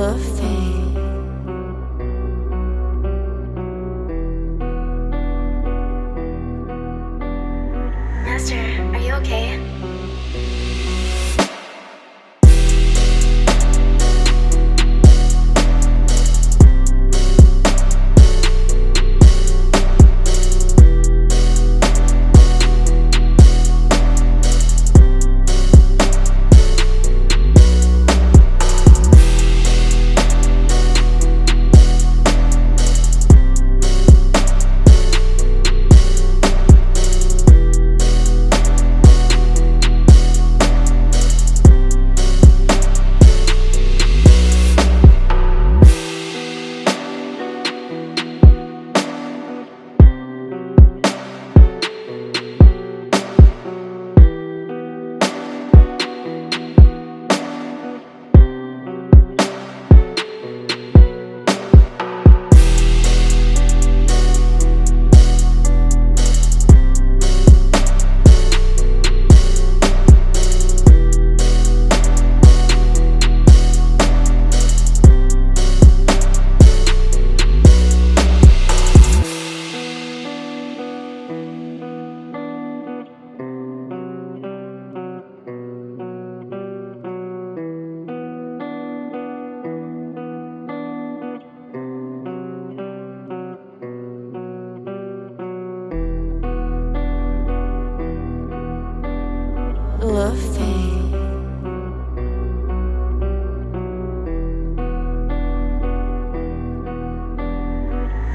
Luffy. Master, are you okay?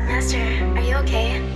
Master, are you okay?